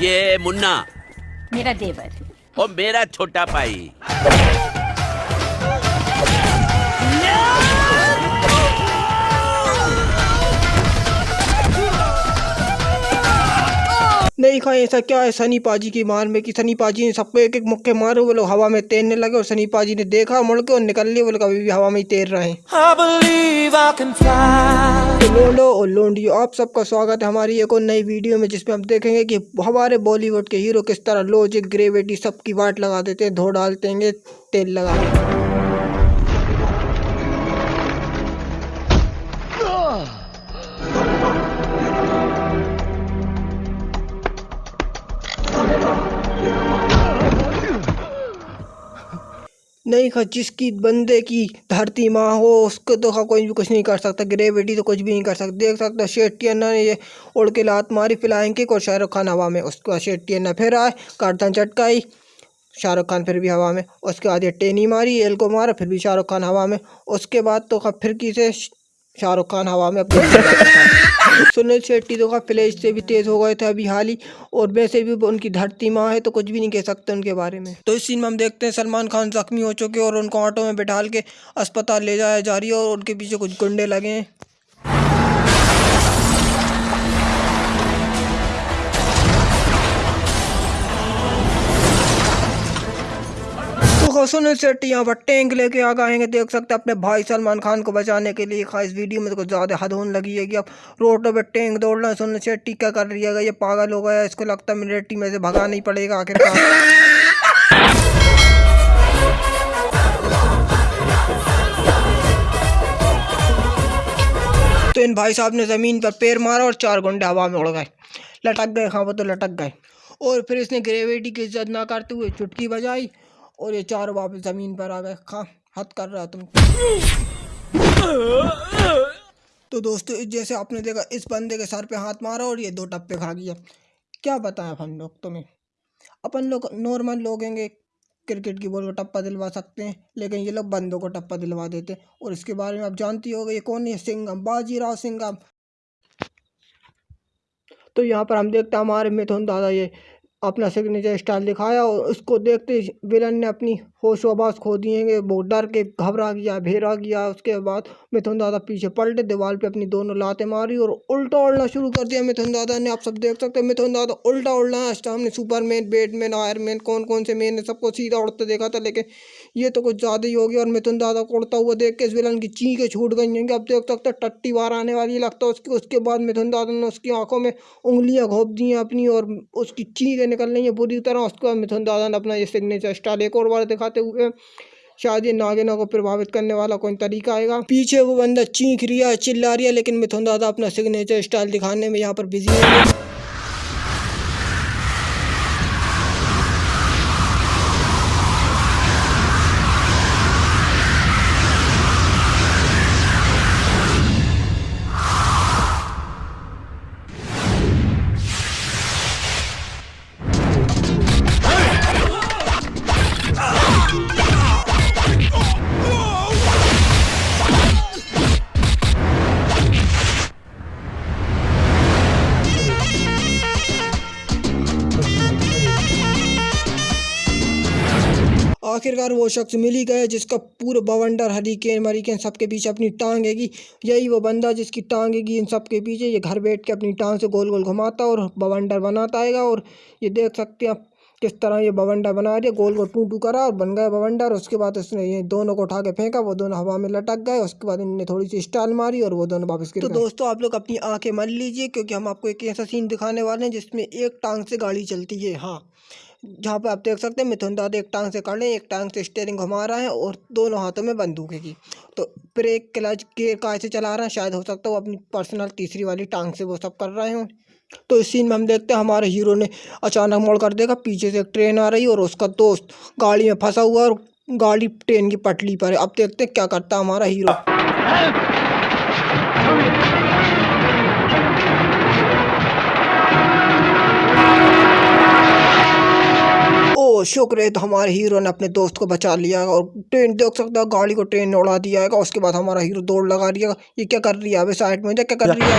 ये मुन्ना। मेरा देवर। और मेरा छोटा भाई। नहीं खाए ऐसा क्या है? सनी पाजी की मार में कि सनी पाजी ने सबको एक एक मुक्के मारे वो लोग हवा में तैरने लगे और सनी पाजी ने देखा मुड़ के और निकल लिए वो लोग अभी भी हवा में ही तैर रहे हैं. तो लोंडो और लोंडियो आप सबका स्वागत है हमारी एक और नई वीडियो में जिसमें हम देखेंगे कि हमारे बॉलीवुड के हीरो किस तरह लॉजिक ग्रेविटी सबकी वाट लगा देते हैं धो डालते हैं तेल लगा नहीं खा, जिसकी बंदे की धरती माँ हो, उसको तो खा, कोई भी कुछ नहीं कर सकता। ग्रेविटी तो कुछ भी नहीं कर सकता। देख सकता, शेट्टी अन्ना ने ये उड़ के लात मारी फ़िलहाल की और शाहरुख खान हवा में। उसके बाद शेट्टी अन्ना फिर आए गर्दन चटकाई, शाहरुख खान फिर भी हवा में। उसके बाद ये टेनी मारी, एल को मारा, फिर भी शाहरुख खान हवा में। उसके बाद तो खा, फिर किसे? शाहरुख खान हवा में अपने सुनील शेट्टी तो का फ्लैश से भी तेज हो गए थे अभी हाल ही, और वैसे भी उनकी धरती माँ है तो कुछ भी नहीं कह सकते उनके बारे में। तो इस सीन में हम देखते हैं सलमान खान जख्मी हो चुके और उनको ऑटो में बैठाल के अस्पताल ले जाया जा रही है और उनके पीछे कुछ गुंडे लगे हैं। तो सुनील शेट्टी यहाँ पर टैंक लेके आ गए हैं। देख सकते हैं अपने भाई सलमान खान को बचाने के लिए। खास वीडियो में तो कुछ ज़्यादा हद होने लगी है कि अब रोड पे टैंक दौड़ रहा है। सुनील शेट्टी क्या कर रही है? ये पागल हो गया। इसको लगता है मिलिट्री में से भगा नहीं पड़ेगा आखिरकार। तो इन भाई साहब ने ज़मीन पर पैर मारा और चार गुंडे हवा में उड़ गए। लटक गए हाँ वो तो लटक गए। और फिर इसने ग्रेविटी की इज़्ज़त ना करते हुए चुटकी बजाई। और ये चारों वापस ज़मीन पर आ गए। खा, हद कर रहा तुम। तो दोस्तों जैसे आपने देखा, इस बंदे के सर पे हाथ मारा और ये दो टप्पे खा गया। क्या बताएँ अपन लोग तुम्हें? अपन लोग नॉर्मल लोग होंगे, क्रिकेट की बॉल को टप्पा दिलवा सकते हैं, लेकिन ये लोग बंदों को टप्पा दिलवा देते हैं। और इसके बारे में आप जानती हो ये कौन है? सिंघम, बाजीराव सिंघम। तो यहाँ पर हम देखते हैं, हमारे मिथुन दादा ये अपना सिग्नेचर स्टाइल दिखाया और उसको देखते ही विलन ने अपनी होश आवास खो दिए वो डर के घबरा गया, भेरा गया। उसके बाद मिथुन दादा पीछे पलटे, दीवार पे अपनी दोनों लातें मारी और उल्टा उड़ना शुरू कर दिया मिथुन दादा ने। आप सब देख सकते हैं, मिथुन दादा उल्टा उड़ना है। हमने सुपरमैन बैटमैन आयरमैन कौन कौन से मैन है? सबको सीधा उड़ते देखा था, लेकिन ये तो कुछ ज़्यादा ही हो गया और मिथुन दादा को उड़ता हुआ देख के इस विलन की चीखें छूट गई हैं। अब देख सकते हैं, टट्टी बार आने वाली लगता है उसकी, उसके बाद मिथुन दादा ने उसकी आँखों में उंगलियाँ घोप दी अपनी और उसकी चीखें निकल रही है। बुरी तरह उसके बाद मिथुन दादा ने अपना ये सिग्नेचर स्टाइल एक और बार दिखाते हुए शायद ये नागिनों को प्रभावित करने वाला कोई तरीका आएगा। पीछे वो बंदा चीख रिया है, चिल्ला रिया है, लेकिन मिथुन दादा अपना सिग्नेचर स्टाइल दिखाने में यहाँ पर बिज़ी है। आखिरकार वो शख्स मिल ही गया जिसका पूरा बवंडर हरिकेन मरिकेन सबके पीछे अपनी टांग हैगी। यही वो बंदा जिसकी टांग हैगी इन सबके पीछे ये घर बैठ के अपनी टांग से गोल गोल घुमाता और बवंडर बनाता आएगा और ये देख सकते हैं आप किस तरह ये बवंडर बना दिया। गोल गोल टू टू करा और बन गया बवंडर। उसके बाद उसने ये दोनों को उठा के फेंका। वो दोनों हवा में लटक गए। उसके बाद इनने थोड़ी सी स्टाइल मारी और वो दोनों वापस गिर तो दोस्तों आप लोग अपनी आँखें मान लीजिए क्योंकि हम आपको एक ऐसा सीन दिखाने वाले हैं जिसमें एक टांग से गाड़ी चलती है। हाँ। जहाँ पे आप देख सकते हैं, मिथुन दादा एक टांग से कर एक टांग से स्टेयरिंग घुमा रहा है और दोनों हाथों में बंदूक है की तो ब्रेक क्लच गेयर काय से चला रहा है? शायद हो सकता है वो अपनी पर्सनल तीसरी वाली टांग से वो सब कर रहे हों। तो इस सीन में हम देखते हैं हमारे हीरो ने अचानक मोड़ कर देखा, पीछे से एक ट्रेन आ रही और उसका दोस्त गाड़ी में फंसा हुआ और गाड़ी ट्रेन की पटली पर है। अब देखते हैं क्या करता हमारा हीरो तो शुक्र है तो हमारे हीरो ने अपने दोस्त को बचा लिया और ट्रेन, देख सकता है, गाड़ी को ट्रेन उड़ा दिया है, उसके बाद हमारा हीरो दौड़ लगा दिया ये क्या कर रही है? अभी साइड में क्या कर रही है।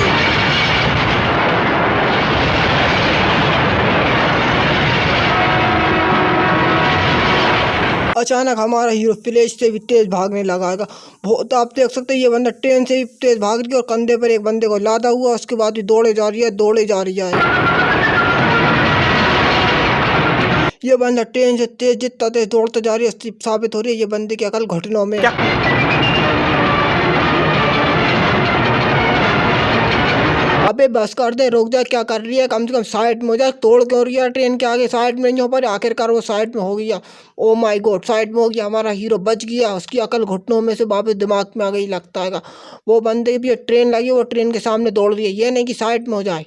अचानक हमारा हीरो फ्लैश से भी तेज़ भागने लगाएगा तो आप देख सकते हैं, ये बंदा ट्रेन से भी तेज़ भाग रही है और कंधे पर एक बंदे को लादा हुआ उसके बाद भी दौड़े जा रही है, दौड़े जा रही है। ये बंदा ट्रेन से तेज जितना तेज दौड़ता जा रही है साबित हो रही है ये बंदे की अकल घुटनों में अबे बस कर दे रोक जा क्या कर रही है? कम से कम साइड में हो जा तोड़ क्यों रही है ट्रेन के आगे? साइड में नहीं हो पा रही आखिरकार वो साइड में हो गया। ओ माय गॉड साइड में हो गया हमारा हीरो बच गया उसकी अकल घुटनों में से वापस दिमाग में आ गई लगता है। वो बंदे भी ट्रेन लगी वो ट्रेन के सामने दौड़ रही है ये नहीं कि साइड में हो जाए।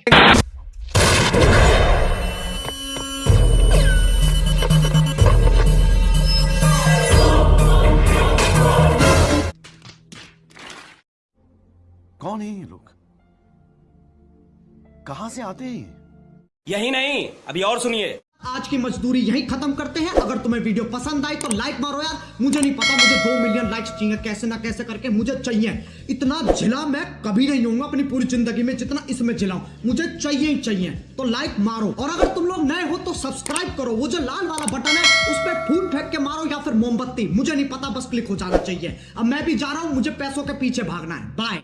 कौन है ये लोग? कहाँ से आते हैं ये? यही नहीं अभी और सुनिए। आज की मजदूरी यही खत्म करते हैं। अगर तुम्हें वीडियो पसंद आई तो लाइक मारो यार। मुझे नहीं पता मुझे दो मिलियन लाइक्स चाहिए। कैसे ना कैसे करके मुझे चाहिए। इतना झिला मैं कभी नहीं होऊँगा अपनी पूरी ज़िंदगी में जितना इसमें झिलाऊं मुझे चाहिए ही चाहिए। तो लाइक मारो। और अगर तुम लोग नए हो तो सब्सक्राइब करो। वो जो लाल वाला बटन है उस पर फूल फेंक के मारो या फिर मोमबत्ती। मुझे नहीं पता बस क्लिक हो जाना चाहिए। अब मैं भी जा रहा हूँ मुझे पैसों के पीछे भागना है। बाय